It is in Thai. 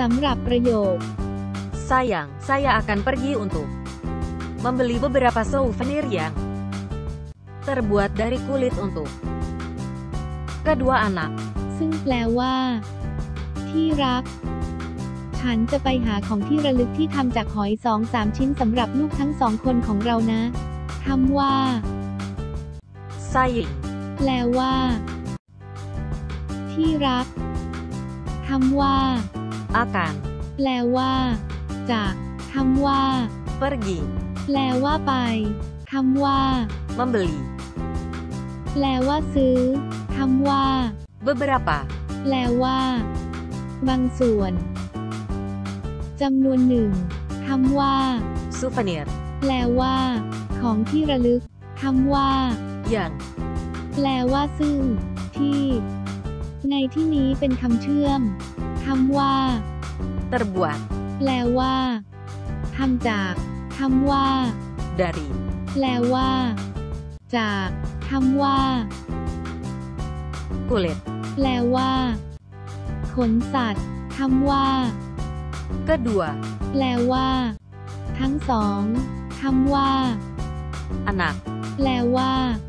สำหรับประโยค Sayang, saya akan pergi untuk membeli beberapa souvenir yang terbuat dari kulit untuk kedua anak. ซึ่งแปลว่า ที่รัก ฉันจะไปหาของที่ระลึกที่ทำจากหอยสองสามชิ้นสำหรับลูกทั้งสองคนของเรานะคำว่า Sayang, แปลว่า ที่รักคำว่า akan แปลว่า จากคำว่า pergi แปลว่าไปคำว่า membeli แปลว่าซื้อคำว่า beberapa แปลว่า บางส่วนจำนวนหนึ่งคำว่า souvenir แปลว่า ของที่ระลึกคำว่า yang แปลว่าซึ่ง ที่ ในที่นี้เป็นคำเชื่อม คำว่า terbuat แปลว่าทำจากคำว่า dari แปลว่า จากคำว่า kulit แปลว่า ขนสัตว์คำว่า kedua แปลว่า ทั้งสองคำว่า anak แปลว่าลูก